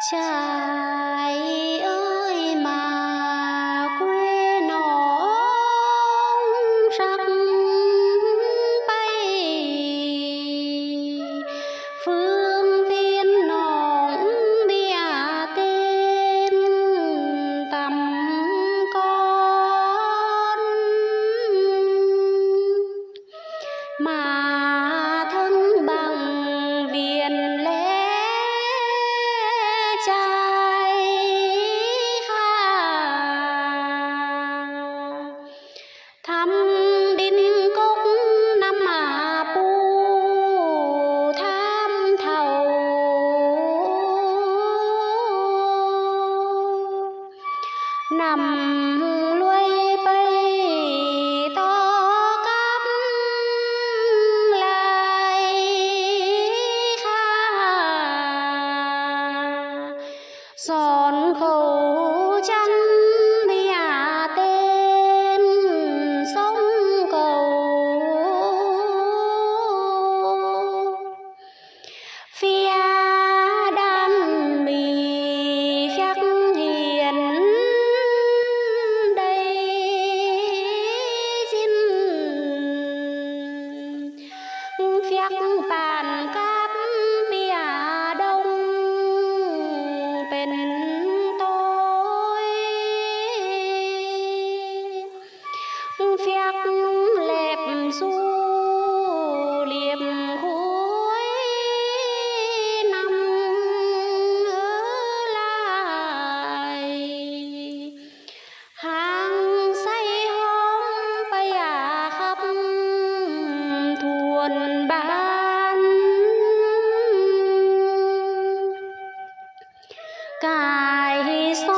Trải ơi mà quê nó sắc. năm. 改算。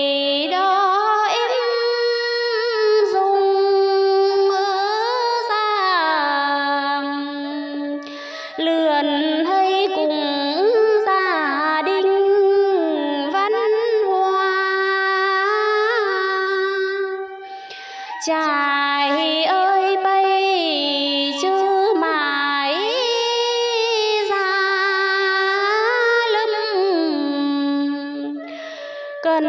Trải ơi bay chứ mãi ra lưng cần